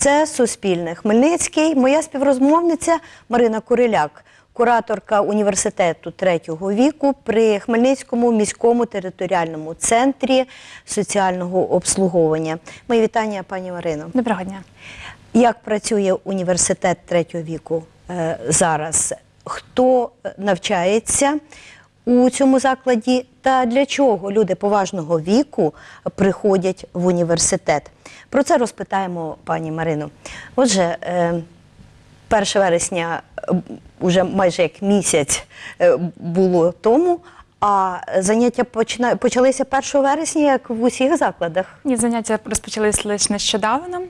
Це Суспільне. Хмельницький. Моя співрозмовниця Марина Куриляк, кураторка університету третього віку при Хмельницькому міському територіальному центрі соціального обслуговування. Мої вітання, пані Марино. Доброго дня. Як працює університет третього віку е, зараз? Хто е, навчається у цьому закладі та для чого люди поважного віку приходять в університет? Про це розпитаємо пані Марину. Отже, е, 1 вересня вже уже майже як місяць е, було тому, а заняття почина- почалися 1 вересня, як в усіх закладах. Ні, заняття розпочалися лише нещодавно.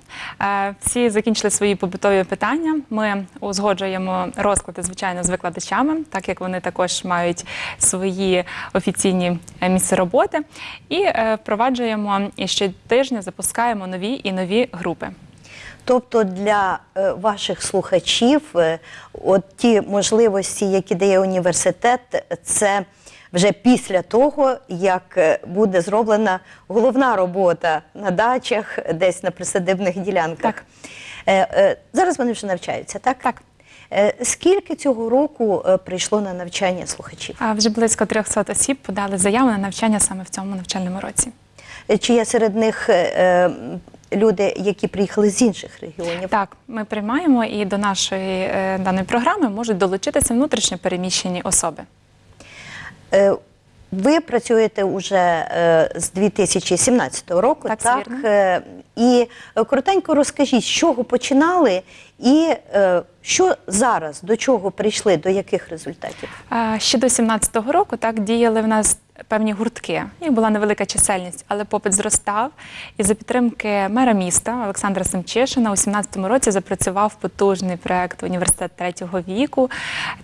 Е, Всі закінчили свої побутові питання. Ми узгоджуємо розклади, звичайно, з викладачами, так як вони також мають свої офіційні е, місця роботи. І е, впроваджуємо і щотижня запускаємо нові і нові групи. Тобто для ваших слухачів, от ті можливості, які дає університет, це вже після того, як е, буде зроблена головна робота на дачах, десь на присадибних ділянках. Так. Е, е, Зараз вони вже навчаються, так? Так. Скільки цього року прийшло на навчання слухачів? А вже близько 300 осіб подали заяву на навчання саме в цьому навчальному році. Чи є серед них е, люди, які приїхали з інших регіонів? Так, ми приймаємо і до нашої е, даної програми можуть долучитися внутрішньо переміщені особи. Е, Ви працюєте вже е, з 2017 року, Так, так? вірно. Е, І коротенько розкажіть, з чого починали і що зараз, до чого прийшли, до яких результатів? Ще до 17-го року так діяли в нас певні гуртки. Їх була невелика чисельність, але попит зростав. І за підтримки мера міста Олександра Семчишина у 17-му році запрацював потужний проект університет третього віку.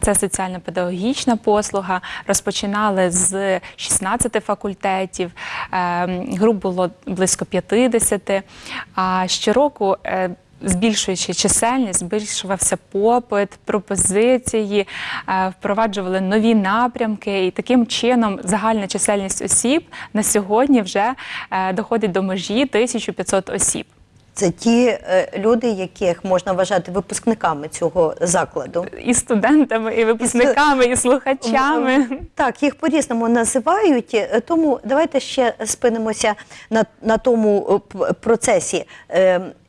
Це соціально-педагогічна послуга. Розпочинали з 16 факультетів. Ем, Груп було близько 50. А щороку. Збільшуючи чисельність, збільшувався попит, пропозиції, е, впроваджували нові напрямки, і таким чином загальна чисельність осіб на сьогодні вже е, доходить до межі 1500 осіб. Це ті е, люди, яких можна вважати випускниками цього закладу. І студентами, і випускниками, і слухачами. Так, їх по-різному називають, тому давайте ще спинимося на, на тому процесі.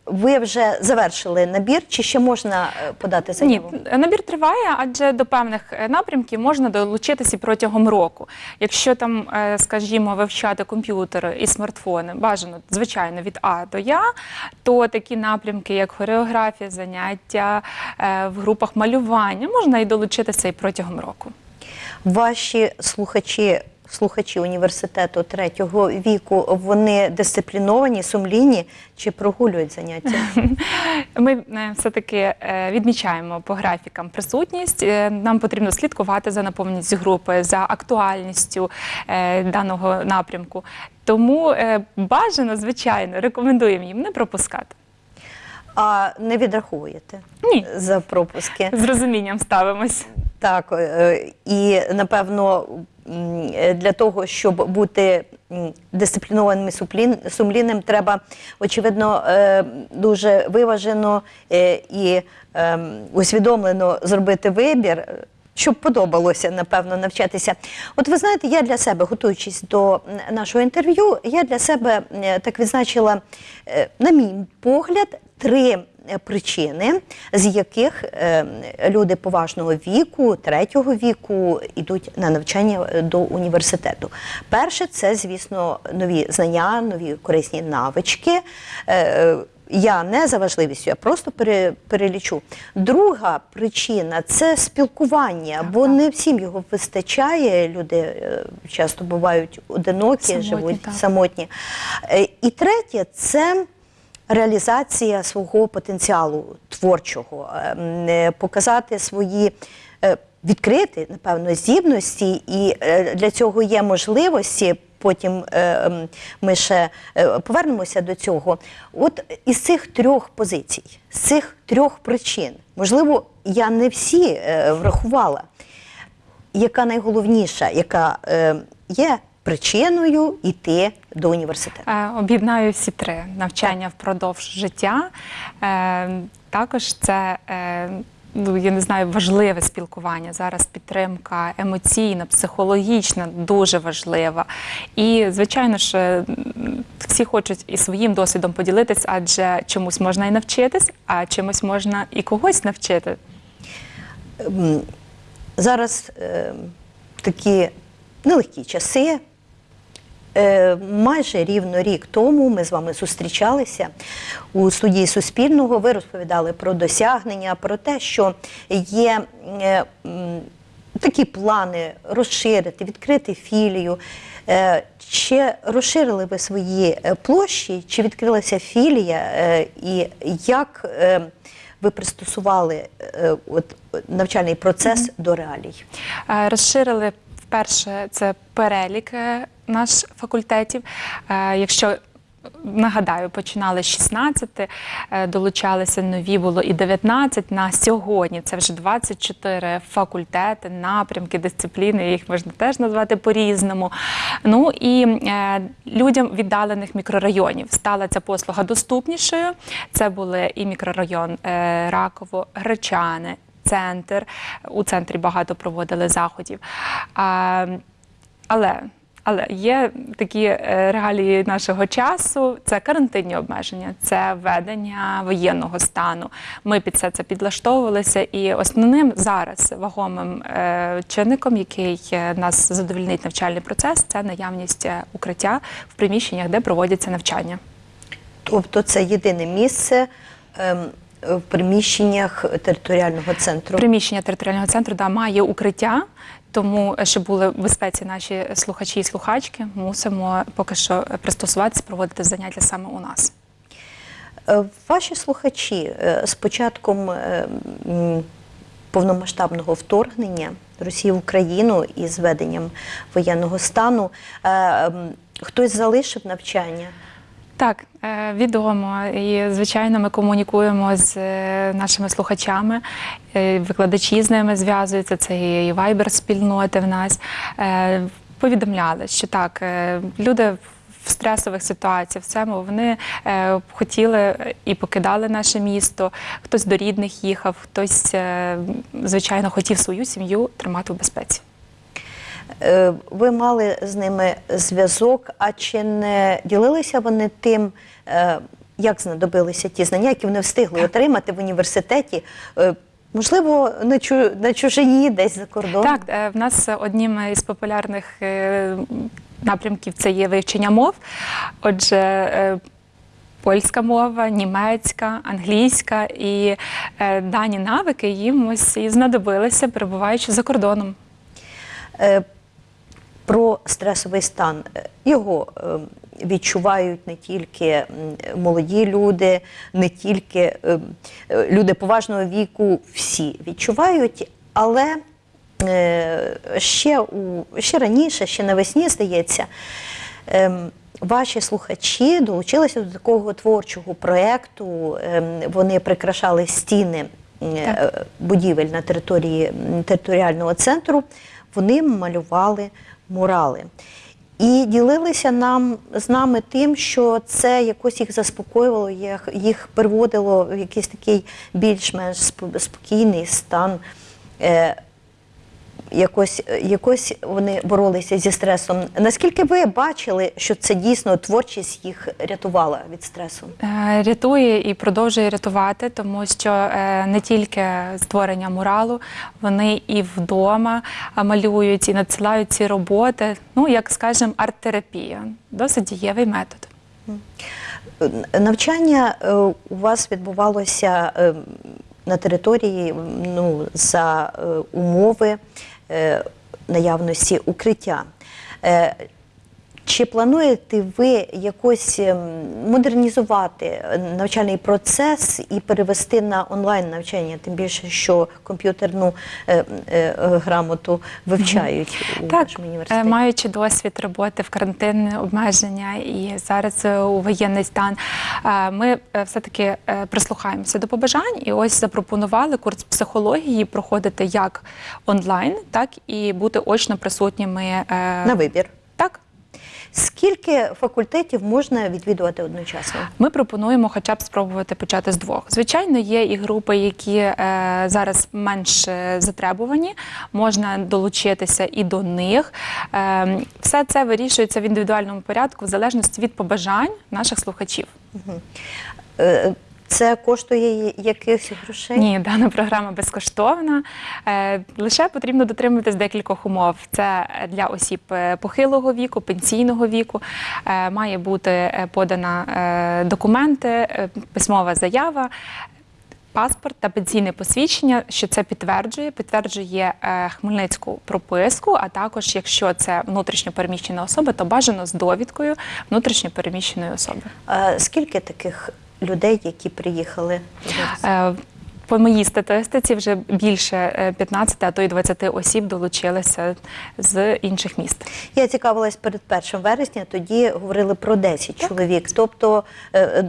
Ви вже завершили набір, чи ще можна е, подати Ні, набір триває, адже до певних е, напрямків можна долучитися протягом року. Якщо там, е, скажімо, вивчати комп'ютери і смартфони, бажано, звичайно, від А до Я, то такі напрямки, як хореографія, заняття в групах малювання, можна і долучитися і протягом року. Ваші слухачі, слухачі університету третього віку, вони дисципліновані, сумлінні чи прогулюють заняття? Ми е, все-таки е, відмічаємо по графікам присутність. Е, Нам потрібно слідкувати за наповненістю групи, за актуальністю даного напрямку. Тому бажано, звичайно, рекомендуємо їм не пропускати. А не відраховуєте Ні. за пропуски? З розумінням ставимось. Так, і напевно для того, щоб бути дисциплінованим і сумлінним, треба очевидно е, дуже виважено е, і ем, усвідомлено зробити вибір. е, Щоб подобалося, напевно, навчатися. От ви знаєте, я для себе, готуючись до нашого інтерв'ю, я для себе е, так відзначила, е, на мій погляд, три е, причини, з яких е, люди поважного віку, третього віку йдуть на навчання е, до університету. Перше, це, звісно, нові знання, нові корисні навички. Е, Я не за важливістю, я просто перелічу. Друга причина це спілкування, бо не всім його вистачає. Люди часто бувають одинокі, Самотні, живуть так. самотні. І третє це реалізація свого потенціалу творчого, е, е, показати свої. е, Відкрити, напевно, здібності, і для цього є можливості. Потім ми ще повернемося до цього. От із цих трьох позицій, з цих трьох причин, можливо, я не всі врахувала, яка найголовніша, яка є причиною йти до університету? Е, Об'єднаю всі три навчання впродовж життя. Е, Також це. е, Ну, я не знаю, важливе спілкування. Зараз підтримка емоційна, психологічна, дуже важлива. І, звичайно ж, всі хочуть і своїм досвідом поділитись, адже чомусь можна і навчитись, а чимось можна і когось навчити. Зараз е, такі нелегкі часи. Е, майже рівно рік тому ми з вами зустрічалися у студії Суспільного. Ви розповідали про досягнення, про те, що є е, такі плани розширити, відкрити філію. Е, Чи розширили ви свої площі, чи відкрилася філія, і як ви пристосували от, навчальний процес до реалій? Розширили вперше це перелік наш факультетів. Е, Якщо нагадаю, починали з 16, е, долучалися нові, було і 19. На сьогодні це вже 24 факультети, напрямки, дисципліни. Їх можна теж назвати по-різному. Ну і е, людям віддалених мікрорайонів стала ця послуга доступнішою. Це були і мікрорайон е, Раково, Гречани, центр. У центрі багато проводили заходів. А, але, але є такі е, реалії нашого часу: це карантинні обмеження, це введення воєнного стану. Ми під все це підлаштовувалися, і основним зараз вагомим е, чинником, який е, нас задовольнить навчальний процес, це наявність укриття в приміщеннях, де проводяться навчання. Тобто це єдине місце ем, в приміщеннях територіального центру. Приміщення територіального центру да, має укриття, тому е, щоб були в безпеці наші слухачі і слухачки, мусимо поки що пристосуватися, проводити заняття саме у нас. Е, Ваші слухачі е, з початком повномасштабного вторгнення Росії в Україну і з введенням воєнного стану хтось залишив навчання? Так, е, відомо. І звичайно, ми комунікуємо з е, нашими слухачами. е, Викладачі з ними зв'язуються. Це і вайбер спільноти в нас. Повідомляли, що так, люди в стресових ситуаціях в цьому вони е, хотіли і покидали наше місто. Хтось до рідних їхав, хтось, е, звичайно, хотів свою сім'ю тримати в безпеці. Е, Ви мали з ними зв'язок, а чи не ділилися вони тим, е, як знадобилися ті знання, які вони встигли отримати в університеті? Е, Можливо, на чу- на чужині, десь за кордоном? Так, в нас одним із популярних напрямків це є вивчення мов. Отже, польська мова, німецька, англійська і е, дані навики їм ось і знадобилися, перебуваючи за кордоном. Е, Про стресовий стан його е, відчувають не тільки молоді люди, не тільки е, е, люди поважного віку, всі відчувають, але е, ще, у, ще раніше, ще навесні, здається, ем, ваші слухачі долучилися до такого творчого проєкту. Ем, Вони прикрашали стіни е, будівель на території територіального центру. Вони малювали мурали. І ділилися нам з нами тим, що це якось їх заспокоювало, їх, приводило в якийсь такий більш-менш сп- спокійний стан. Е, якось, якось вони боролися зі стресом. Наскільки ви бачили, що це дійсно творчість їх рятувала від стресу? Е, Рятує і продовжує рятувати, тому що е, не тільки створення муралу, вони і вдома малюють і надсилають ці роботи. Ну, як скажемо, арт-терапія. Досить дієвий метод. Навчання е, у вас відбувалося е, на території ну, за е, умови е, наявності укриття. Е, Чи плануєте ви якось ем, модернізувати навчальний процес і перевести на онлайн навчання, тим більше, що комп'ютерну е, е, грамоту вивчають у Так, вашому е, університеті? маючи досвід роботи в карантинне обмеження і зараз е, у воєнний стан, е, ми е, все-таки е, прислухаємося до побажань і ось запропонували курс психології проходити як онлайн, так і бути очно присутніми. е, На вибір. Скільки факультетів можна відвідувати одночасно? Ми пропонуємо хоча б спробувати почати з двох. Звичайно, є і групи, які е, зараз менш е, затребувані, можна долучитися і до них. Е, все це вирішується в індивідуальному порядку, в залежності від побажань наших слухачів. Е, Це коштує якихось грошей? Ні, дана програма безкоштовна. Е, Лише потрібно дотримуватись декількох умов. Це для осіб е, похилого віку, пенсійного віку. Е, Має бути подана е, документи, е, письмова заява. Паспорт та пенсійне посвідчення, що це підтверджує, підтверджує е, хмельницьку прописку. А також, якщо це внутрішньо переміщена особа, то бажано з довідкою внутрішньо переміщеної особи. Скільки таких людей, які приїхали? Е, По моїй статистиці вже більше е, 15, а то й 20 осіб долучилися з інших міст. Я цікавилась перед 1 вересня, тоді говорили про 10 чоловік, тобто е, е,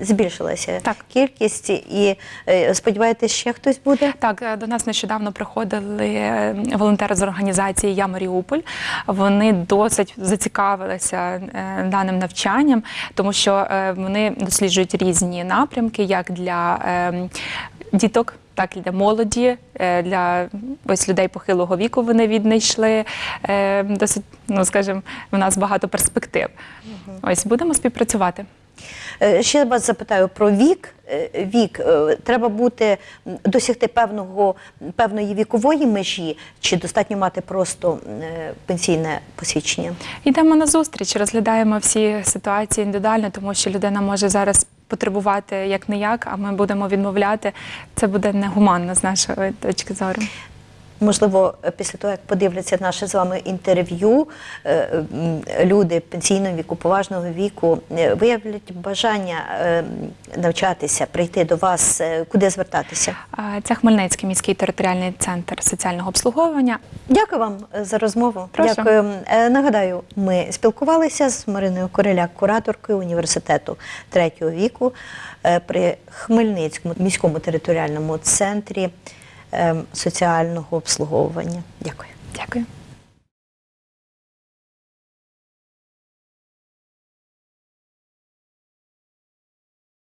збільшилася Так. кількість, і е, сподіваєтесь, ще хтось буде? Так, е, до нас нещодавно приходили е, волонтери з організації Я Маріуполь. Вони досить зацікавилися е, даним навчанням, тому що е, вони досліджують різні напрямки, як для е, діток. Так, і для молоді, е, для ось людей похилого віку вони віднайшли е, досить, ну скажімо, в нас багато перспектив. Ось будемо співпрацювати. Е, Ще вас запитаю про вік. Вік треба бути досягти певного певної вікової межі, чи достатньо мати просто пенсійне посвідчення? Йдемо на зустріч, розглядаємо всі ситуації індивідуально, тому що людина може зараз потребувати як не як, а ми будемо відмовляти. Це буде негуманно з нашої точки зору. Можливо, після того, як подивляться наше з вами інтерв'ю, е, люди пенсійного віку, поважного віку е, виявлять бажання е, навчатися, прийти до вас, куди звертатися. Це Хмельницький міський територіальний центр соціального обслуговування. Дякую вам за розмову. Прошу. Дякую. Нагадаю, ми спілкувалися з Мариною Кореляк, кураторкою університету третього віку при Хмельницькому міському територіальному центрі соціального обслуговування. Дякую. Дякую.